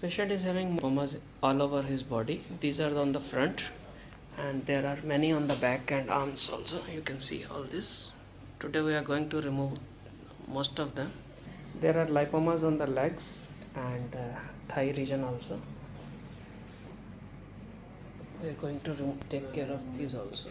patient is having lipomas all over his body. These are on the front and there are many on the back and arms also. You can see all this. Today we are going to remove most of them. There are lipomas on the legs and uh, thigh region also. We are going to take care of these also.